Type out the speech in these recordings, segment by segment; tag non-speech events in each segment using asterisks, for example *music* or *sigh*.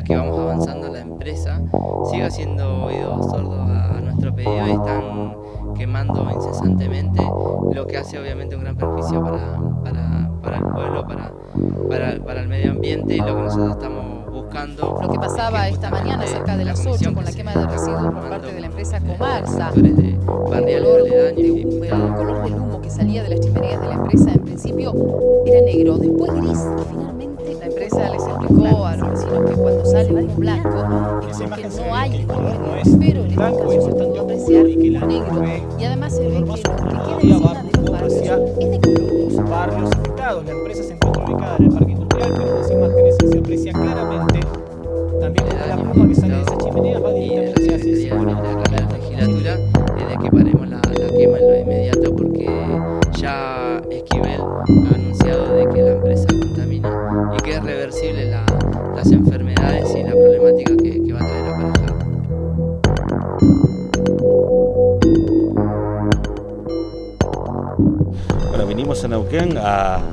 medida que vamos avanzando la empresa siga siendo oídos sordos a, nuestro pedido y están quemando incesantemente, lo que hace obviamente un gran perjuicio para, para, el pueblo, para, para, para el medio ambiente y lo que nosotros estamos lo que pasaba esta mañana cerca de las 8 con la quema de residuos por parte de la empresa Comarsa. El color, el color del humo que salía de las chimeneas de la empresa. En principio era negro, después gris y empresa les explicó a los vecinos que cuando sale humo blanco es porque no hay color negro, pero en este caso se pudo apreciar negro. y además se ve que lo que queda encima de los barrios es de color. Barrios afectados, la empresa se encuentra ubicada en el parque industrial, pero en las imágenes se aprecia claramente. También la pluma que sale de esa chimenea va directamente hacia el La legislatura es de que paremos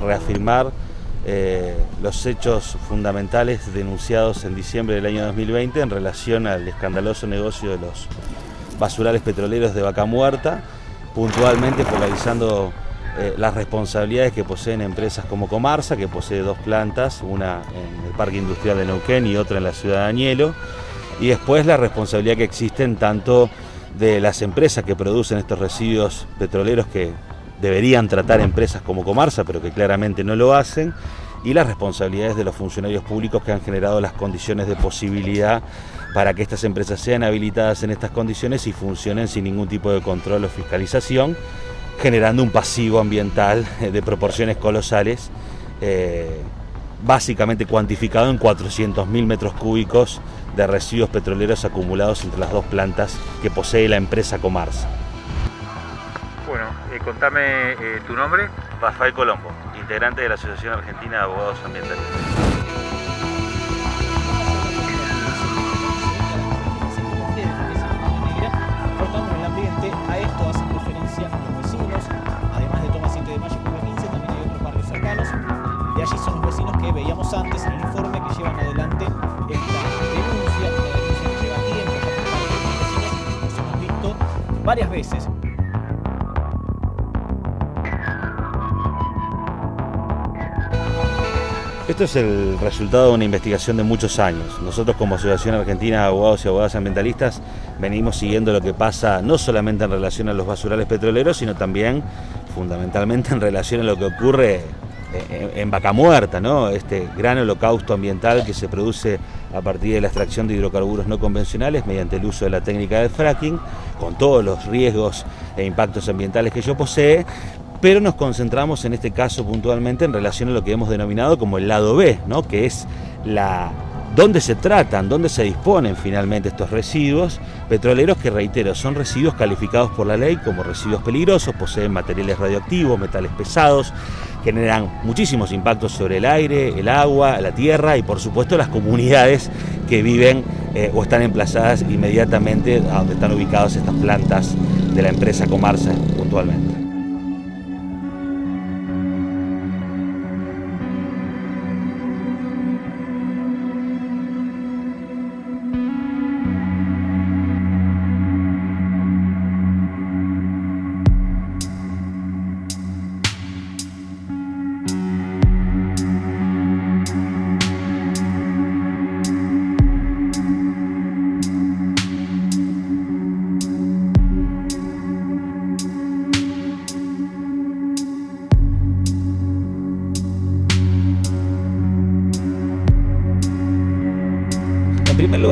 Reafirmar eh, los hechos fundamentales denunciados en diciembre del año 2020 en relación al escandaloso negocio de los basurales petroleros de Vaca Muerta, puntualmente focalizando eh, las responsabilidades que poseen empresas como Comarsa, que posee dos plantas, una en el Parque Industrial de Neuquén y otra en la ciudad de Añelo, y después la responsabilidad que existen tanto de las empresas que producen estos residuos petroleros que deberían tratar empresas como Comarsa, pero que claramente no lo hacen, y las responsabilidades de los funcionarios públicos que han generado las condiciones de posibilidad para que estas empresas sean habilitadas en estas condiciones y funcionen sin ningún tipo de control o fiscalización, generando un pasivo ambiental *laughs* de proporciones colosales, eh, básicamente cuantificado en 400.000 metros cúbicos de residuos petroleros acumulados entre las dos plantas que posee la empresa Comarsa. Eh, contame eh, tu nombre. Rafael Colombo, integrante de la Asociación Argentina de Abogados Ambientalistas. Cortando el ambiente, a esto hacen referencia los vecinos, además de Toma 7 de Mayo y 15, también hay otros barrios cercanos. De allí son los vecinos que veíamos antes en el informe que llevan adelante esta denuncia, una denuncia que lleva tiempo por parte de los vecinos, nos hemos visto varias veces Esto es el resultado de una investigación de muchos años. Nosotros como Asociación Argentina de Abogados y Abogadas Ambientalistas venimos siguiendo lo que pasa no solamente en relación a los basurales petroleros, sino también fundamentalmente en relación a lo que ocurre en Vaca Muerta, ¿no? este gran holocausto ambiental que se produce a partir de la extracción de hidrocarburos no convencionales mediante el uso de la técnica del fracking, con todos los riesgos e impactos ambientales que ello posee, pero nos concentramos en este caso puntualmente en relación a lo que hemos denominado como el lado B, ¿no? que es la dónde se tratan, dónde se disponen finalmente estos residuos petroleros que, reitero, son residuos calificados por la ley como residuos peligrosos, poseen materiales radioactivos, metales pesados, generan muchísimos impactos sobre el aire, el agua, la tierra y por supuesto las comunidades que viven eh, o están emplazadas inmediatamente a donde están ubicadas estas plantas de la empresa Comarsa puntualmente.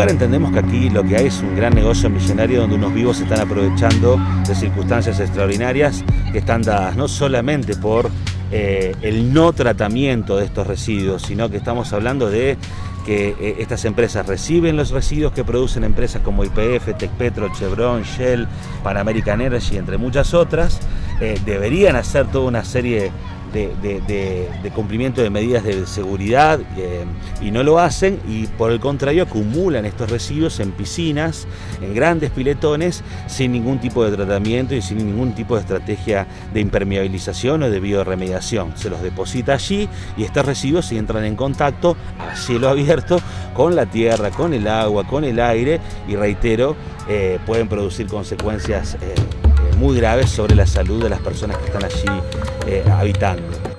Entendemos que aquí lo que hay es un gran negocio millonario donde unos vivos se están aprovechando de circunstancias extraordinarias que están dadas no solamente por eh, el no tratamiento de estos residuos, sino que estamos hablando de que eh, estas empresas reciben los residuos que producen empresas como IPF, Tecpetro, Chevron, Shell, Pan American Energy, entre muchas otras, eh, deberían hacer toda una serie de, cumplimiento de medidas de seguridad eh, y no lo hacen y por el contrario acumulan estos residuos en piscinas, en grandes piletones, sin ningún tipo de tratamiento y sin ningún tipo de estrategia de impermeabilización o de bioremediación. Se los deposita allí y estos residuos entran en contacto a cielo abierto con la tierra, con el agua, con el aire y reitero, eh, pueden producir consecuencias eh, muy graves sobre la salud de las personas que están allí habitando.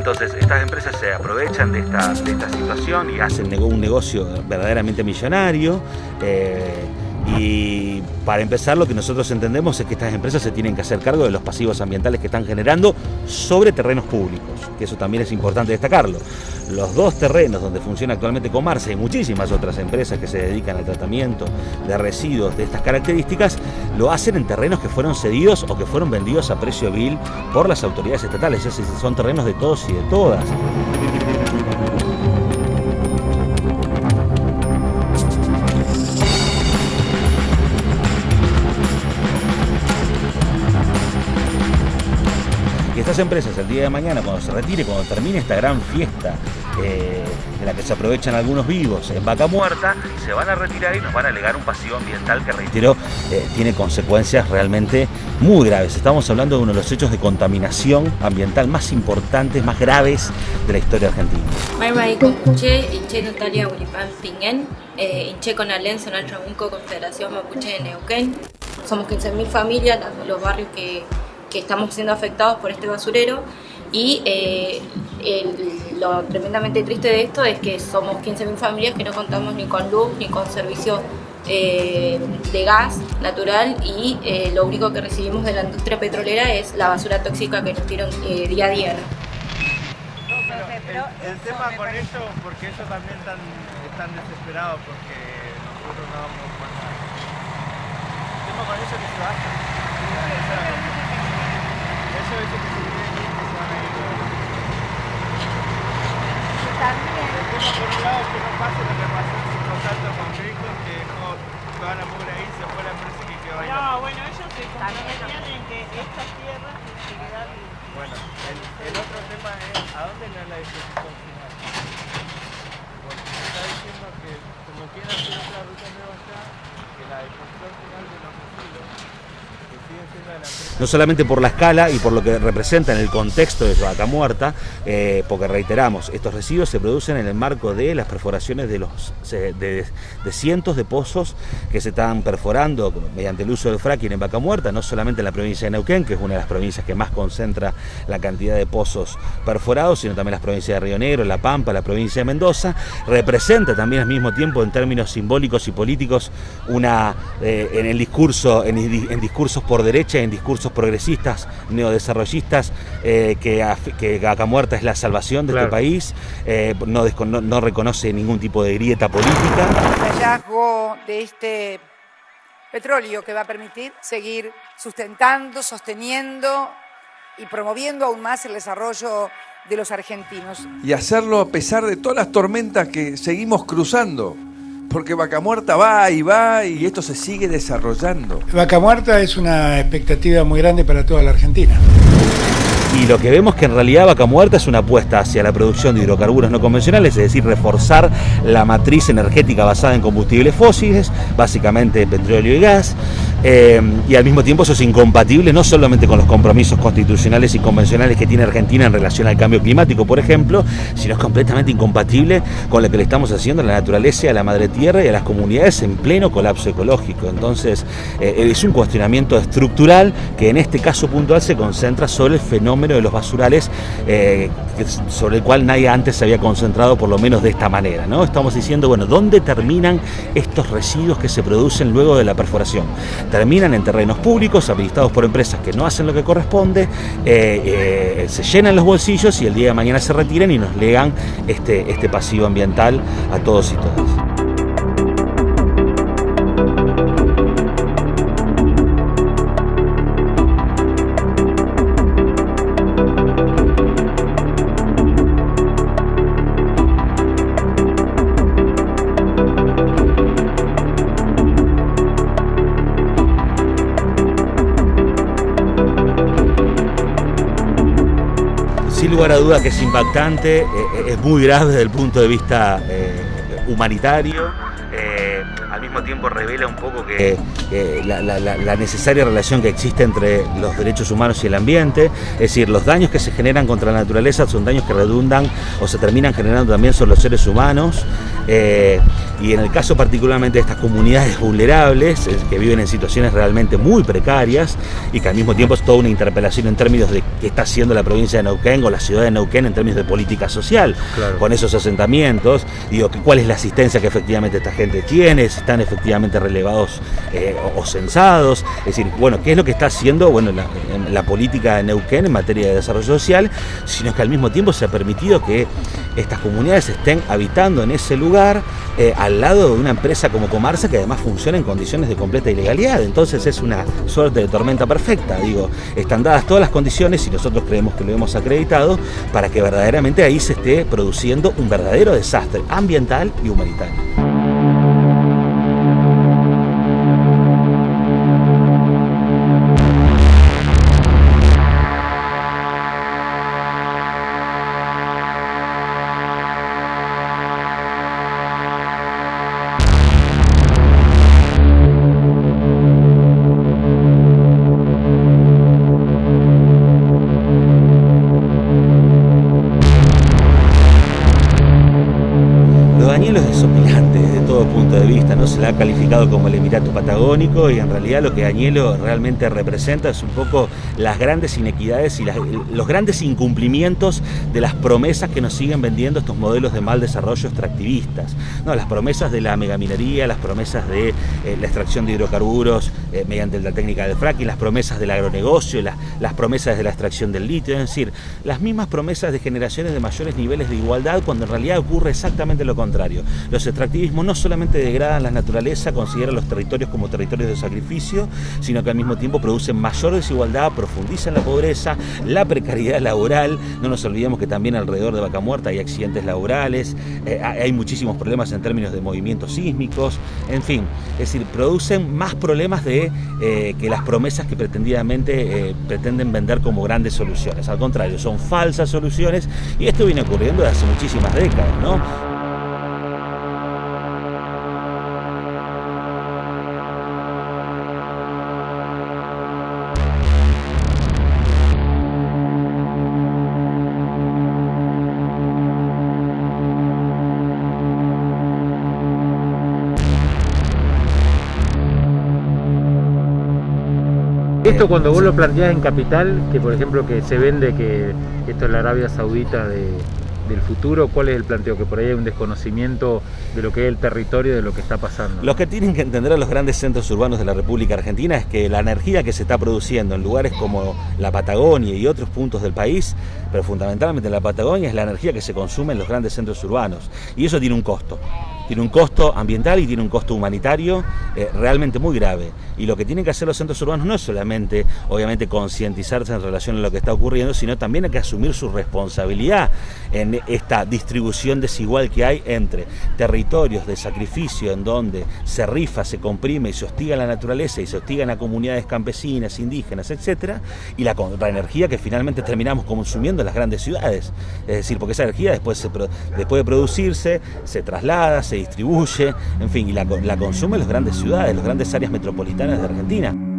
Entonces, estas empresas se aprovechan de esta, situación y hacen un negocio verdaderamente millonario. Eh, y para empezar, lo que nosotros entendemos es que estas empresas se tienen que hacer cargo de los pasivos ambientales que están generando sobre terrenos públicos, que eso también es importante destacarlo. Los dos terrenos donde funciona actualmente Comarse y muchísimas otras empresas que se dedican al tratamiento de residuos de estas características, lo hacen en terrenos que fueron cedidos o que fueron vendidos a precio vil por las autoridades estatales. Es son terrenos de todos y de todas. Estas empresas el día de mañana, cuando se retire, cuando termine esta gran fiesta eh, en la que se aprovechan algunos vivos en vaca muerta, se van a retirar y nos van a alegar un pasivo ambiental que, reitero, eh, tiene consecuencias realmente muy graves. Estamos hablando de uno de los hechos de contaminación ambiental más importantes, más graves de la historia argentina. Eh. Somos 15.000 familias, los barrios que que estamos siendo afectados por este basurero y eh, lo tremendamente triste de esto es que somos 15.000 familias que no contamos ni con luz ni con servicio eh, de gas natural y eh, lo único que recibimos de la industria petrolera es la basura tóxica que nos tiran día a día. el, tema con eso, porque ellos también están, están desesperados porque nosotros no vamos a El tema con eso es que se. Eso es que se que a. El tema por un lado que no pase lo que pasó en los altos con Cristo, que dejó toda la mugre ahí, se fue la empresa y quedó ahí. No, bueno, ellos se comprometían en que estas tierras tienen que quedar Bueno, el, otro tema es a dónde no es la disposición final. Porque se está diciendo que como quieren hacer otra ruta nueva allá, que la disposición final de los residuos no solamente por la escala y por lo que representa en el contexto de vaca muerta, eh, porque reiteramos, estos residuos se producen en el marco de las perforaciones de, los, de, cientos de pozos que se están perforando mediante el uso del fracking en vaca muerta, no solamente en la provincia de Neuquén, que es una de las provincias que más concentra la cantidad de pozos perforados, sino también las provincias de Río Negro, La Pampa, la provincia de Mendoza, representa también al mismo tiempo en términos simbólicos y políticos una, eh, en el discurso, en, en discursos por derecha en discursos progresistas, neodesarrollistas, eh, que, que Vaca Muerta es la salvación de este país, eh, no, no, reconoce ningún tipo de grieta política. El hallazgo de este petróleo que va a permitir seguir sustentando, sosteniendo y promoviendo aún más el desarrollo de los argentinos. Y hacerlo a pesar de todas las tormentas que seguimos cruzando porque Vaca Muerta va y va y esto se sigue desarrollando. Vaca Muerta es una expectativa muy grande para toda la Argentina. Y lo que vemos que en realidad Vaca Muerta es una apuesta hacia la producción de hidrocarburos no convencionales, es decir, reforzar la matriz energética basada en combustibles fósiles, básicamente petróleo y gas, eh, y al mismo tiempo eso es incompatible no solamente con los compromisos constitucionales y convencionales que tiene Argentina en relación al cambio climático, por ejemplo, sino es completamente incompatible con lo que le estamos haciendo a la naturaleza, a la madre tierra y a las comunidades en pleno colapso ecológico. Entonces, eh, es un cuestionamiento estructural que en este caso puntual se concentra sobre el fenómeno de los basurales, eh, sobre el cual nadie antes se había concentrado, por lo menos de esta manera. ¿no? Estamos diciendo, bueno, ¿dónde terminan estos residuos que se producen luego de la perforación? terminan en terrenos públicos, habilitados por empresas que no hacen lo que corresponde, eh, se llenan los bolsillos y el día de mañana se retiran y nos legan este, este pasivo ambiental a todos y todas. Lugar a duda que es impactante, eh, eh, es muy grave desde el punto de vista eh, humanitario, al mismo tiempo revela un poco que la, necesaria relación que existe entre los derechos humanos y el ambiente, es decir, los daños que se generan contra la naturaleza son daños que redundan o se terminan generando también sobre los seres humanos. Y en el caso particularmente de estas comunidades vulnerables, que viven en situaciones realmente muy precarias y que al mismo tiempo es toda una interpelación en términos de qué está haciendo la provincia de Neuquén o la ciudad de Neuquén en términos de política social, con esos asentamientos, digo, cuál es la asistencia que efectivamente esta gente tiene, si están efectivamente relevados eh, o, censados, es decir, bueno, qué es lo que está haciendo bueno, la, política de Neuquén en materia de desarrollo social, sino que al mismo tiempo se ha permitido que estas comunidades estén habitando en ese lugar eh, al lado de una empresa como Comarsa que además funciona en condiciones de completa ilegalidad. Entonces es una suerte de tormenta perfecta. Digo, están dadas todas las condiciones y nosotros creemos que lo hemos acreditado para que verdaderamente ahí se esté produciendo un verdadero desastre ambiental y humanitario. Se la ha calificado como el Emirato Patagónico y en realidad lo que Añelo realmente representa es un poco las grandes inequidades y los grandes incumplimientos de las promesas que nos siguen vendiendo estos modelos de mal desarrollo extractivistas. No, las promesas de la megaminería, las promesas de eh, la extracción de hidrocarburos eh, mediante la técnica del fracking, las promesas del agronegocio, las promesas de la extracción del litio, es decir, las mismas promesas de generaciones de mayores niveles de igualdad cuando en realidad ocurre exactamente lo contrario. Los extractivismos no solamente degradan la naturaleza, consideran los territorios como territorios de sacrificio, sino que al mismo tiempo producen mayor desigualdad, profundizan la pobreza, la precariedad laboral, no nos olvidemos que también alrededor de Vaca Muerta hay accidentes laborales, eh, hay muchísimos problemas en términos de movimientos sísmicos, en fin, es decir, producen más problemas de eh, que las promesas que pretendidamente eh, pretenden vender como grandes soluciones. Al contrario, son falsas soluciones y esto viene ocurriendo desde hace muchísimas décadas, ¿no? Esto cuando vos lo planteás en Capital, que por ejemplo que se vende que esto es la Arabia Saudita del futuro, ¿cuál es el planteo? Que por ahí hay un desconocimiento de lo que es el territorio, de lo que está pasando. Lo que tienen que entender los grandes centros urbanos de la República Argentina es que la energía que se está produciendo en lugares como la Patagonia y otros puntos del país, pero fundamentalmente en la Patagonia, es la energía que se consume en los grandes centros urbanos. Y eso tiene un costo tiene un costo ambiental y tiene un costo humanitario eh, realmente muy grave. Y lo que tienen que hacer los centros urbanos no es solamente, obviamente, concientizarse en relación a lo que está ocurriendo, sino también hay que asumir su responsabilidad en esta distribución desigual que hay entre territorios de sacrificio en donde se rifa, se comprime y se hostiga la naturaleza y se hostigan a comunidades campesinas, indígenas, etcétera, y la, energía que finalmente terminamos consumiendo en las grandes ciudades. Es decir, porque esa energía después, después de producirse, se traslada, se distribuye, en fin, y la, la consume las grandes ciudades, las grandes áreas metropolitanas de Argentina.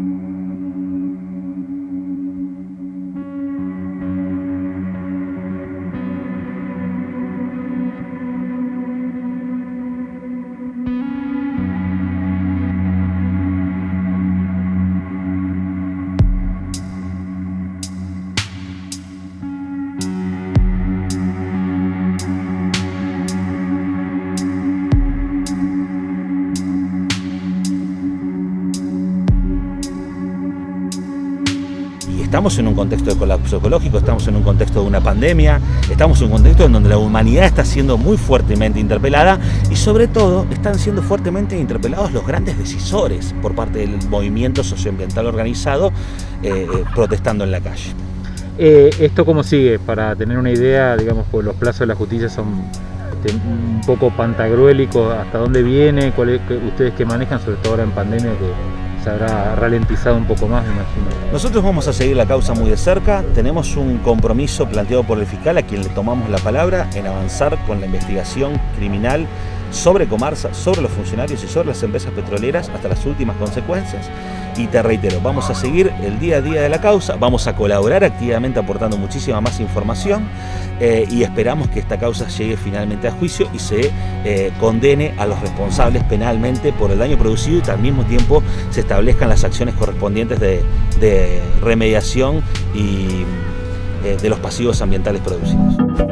Estamos en un contexto de colapso ecológico, estamos en un contexto de una pandemia, estamos en un contexto en donde la humanidad está siendo muy fuertemente interpelada y sobre todo están siendo fuertemente interpelados los grandes decisores por parte del movimiento socioambiental organizado eh, eh, protestando en la calle. Eh, ¿Esto cómo sigue? Para tener una idea, digamos, pues los plazos de la justicia son este, un poco pantagruélicos, ¿hasta dónde viene? ¿Cuál es, ustedes que manejan, sobre todo ahora en pandemia, se habrá ralentizado un poco más, me imagino? Nosotros vamos a seguir la causa muy de cerca, tenemos un compromiso planteado por el fiscal a quien le tomamos la palabra en avanzar con la investigación criminal sobre Comarsa, sobre los funcionarios y sobre las empresas petroleras hasta las últimas consecuencias. Y te reitero, vamos a seguir el día a día de la causa, vamos a colaborar activamente aportando muchísima más información eh, y esperamos que esta causa llegue finalmente a juicio y se eh, condene a los responsables penalmente por el daño producido y al mismo tiempo se establezcan las acciones correspondientes de, remediación y eh, de los pasivos ambientales producidos.